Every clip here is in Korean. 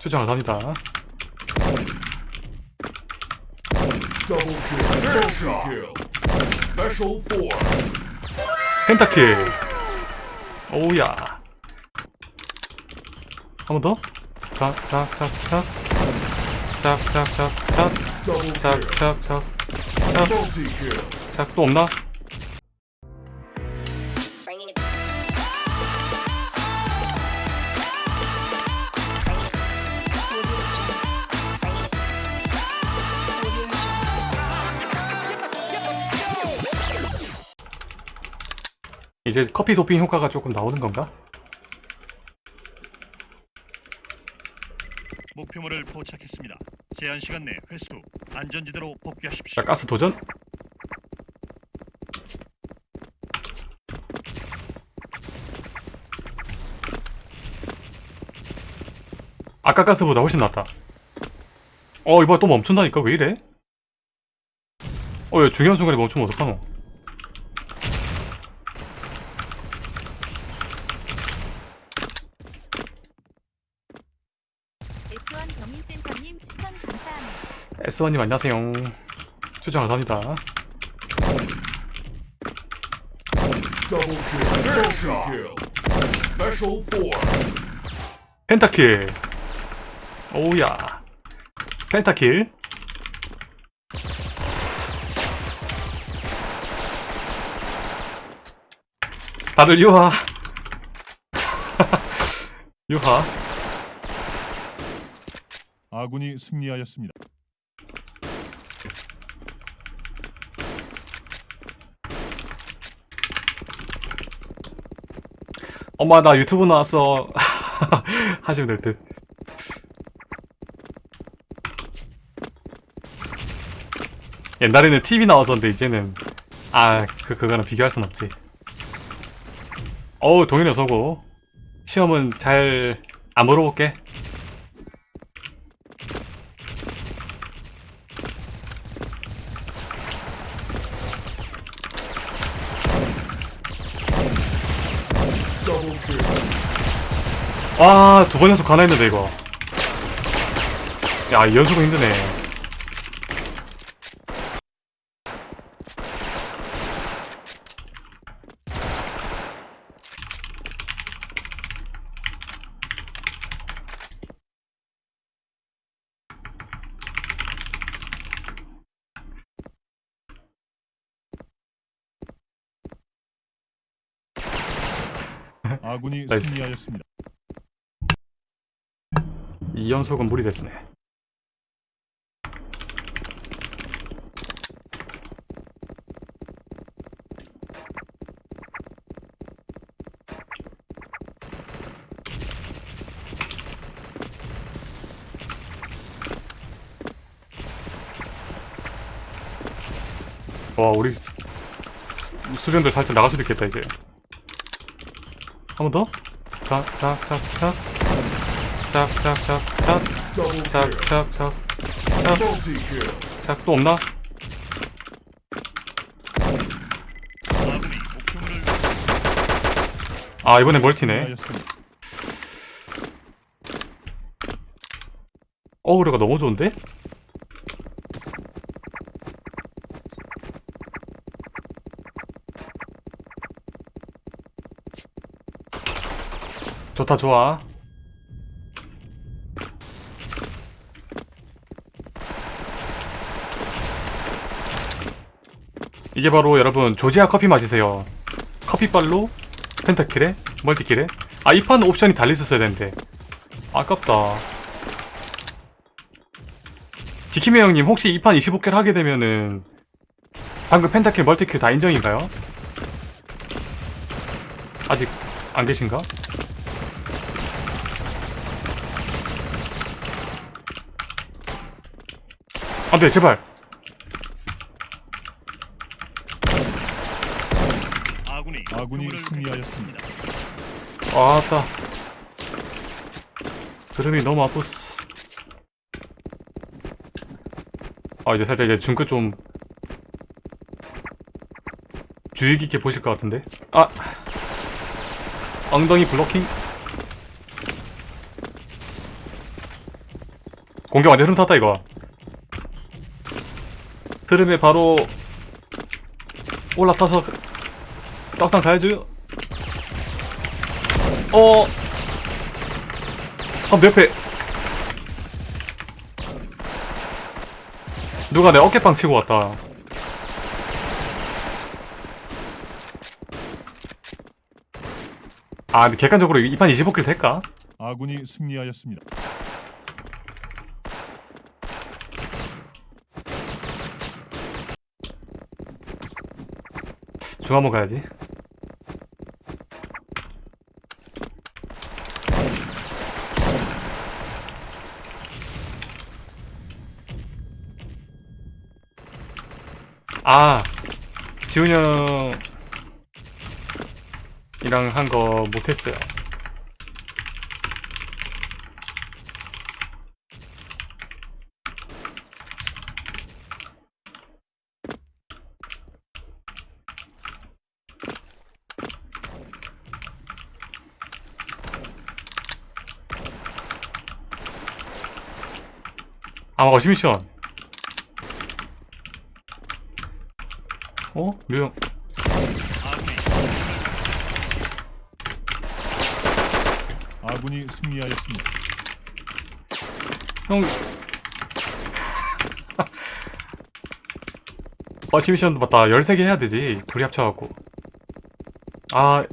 추천 감사합니다. 펜타킬 오우야 한 번 더? 짝짝짝 Multi kill. 짝또 없나? 이제 커피 도핑 효과가 조금 나오는 건가? 목표물을 포착했습니다. 제한 시간 내 회수 안전지대로 복귀하십시오. 자 가스 도전 아까 가스보다 훨씬 낫다 어 이봐 또 멈춘다니까 왜 이래? 어 왜 중요한 순간에 멈추면 어떡하노 S1 경인센터님 추천 감사합니다. S1님 안녕하세요. 추천 감사합니다. 펜타킬. 오우야. 펜타킬. 다들 유하. 유하. 아군이 승리하였습니다. 엄마 나 유튜브 나왔어. 하시면 될 듯. 옛날에는 TV 나왔었는데 이제는 아 그 그거랑 비교할 순 없지. 어우 동현이 어서고. 시험은 잘 안 물어볼게 와, 두번 연속 가나 했는데, 이거. 야, 이 연속은 힘드네. 아군이. 승리하였습니다. 이 연속은 무리 됐으네. 와, 우리 수련들 살짝 나갈 수도 있겠다, 이제. 한 번 더? 자, 자, 자, 자. 짝또 없나? 아 이번에 멀티네. 어그로가 너무 좋은데? 좋다 좋아 이게 바로 여러분 조지아 커피 마시세요. 커피빨로 펜타킬에 멀티킬에. 아 이 판 옵션이 달려있었어야 되는데. 아깝다. 지키메 형님 혹시 이 판 25킬 하게 되면은 방금 펜타킬 멀티킬 다 인정인가요? 아직 안 계신가? 안돼 제발 아군이 아군이 승리하였습니다. 아따 그름이 너무 아프스 아 이제 살짝 이제 중끝 좀 주의 깊게 보실 것 같은데? 아! 엉덩이 블로킹? 공격 완전 흐름 탔다 이거. 흐름에 바로 올라타서 떡상 가야죠 어한몇 배. 누가 내 어깨빵 치고 왔다. 아, 근데 객관적으로 이 판 25킬 될까? 아군이 승리하였습니다. 중 한번 가야지. 아, 지훈이 형이랑 한 거 못했어요. 아, 어시미션. 어? 류형. 아군이 승리하였습니다. 형. 어시미션도 맞다. 13개 해야 되지. 둘이 합쳐갖고. 아,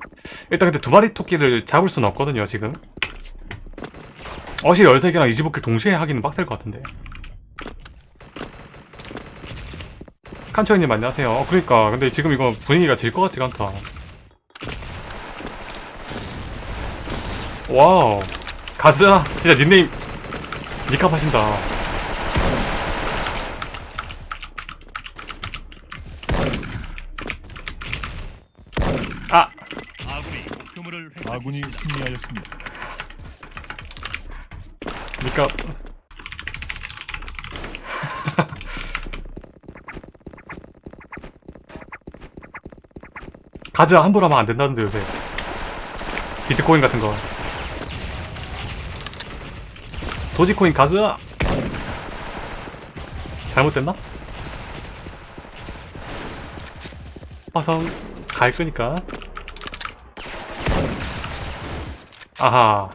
일단 근데 두 마리 토끼를 잡을 수는 없거든요, 지금. 어시 13개랑 25 kill 동시에 하기는 빡셀 것 같은데. 칸초 형님 안녕하세요. 어, 그러니까. 근데 지금 이거 분위기가 질 것 같지가 않다. wow. 가자. 진짜 닉네임 닉값 하신다. 아! 아군이 목표물을 아군이. 승리하였습니다. 니캅. 가자 함부로 하면 안 된다는데 요새. 비트코인 같은 거. 도지코인 가자 잘못됐나? 화성 갈 거니까. 아하.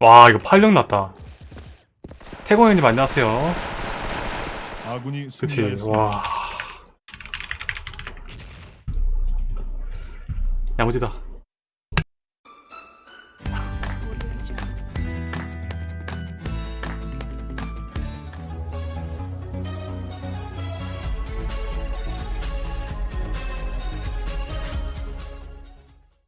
와 이거 8령 났다. 태공 형님 안녕하세요. 아군이 그치. 와 야무지다